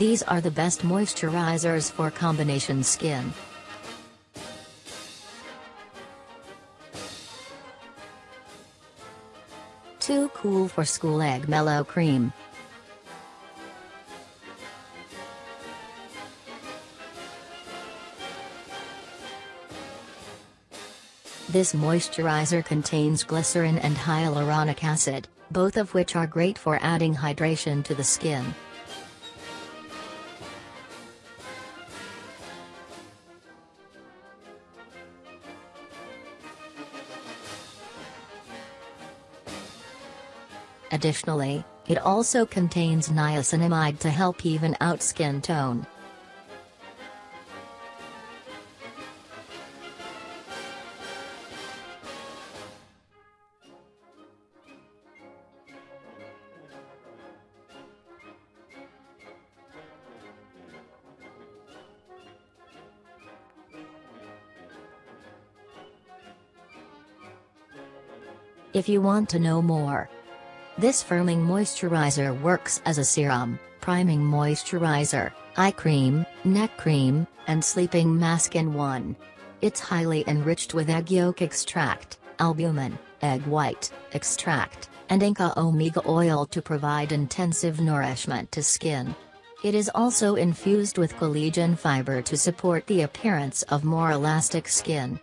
These are the best moisturizers for combination skin. Too cool for school egg mellow cream. This moisturizer contains glycerin and hyaluronic acid, both of which are great for adding hydration to the skin. Additionally, it also contains niacinamide to help even out skin tone. If you want to know more, this firming moisturizer works as a serum, priming moisturizer, eye cream, neck cream, and sleeping mask in one. It's highly enriched with egg yolk extract, albumin, egg white, extract, and Inca omega oil to provide intensive nourishment to skin. It is also infused with collagen fiber to support the appearance of more elastic skin.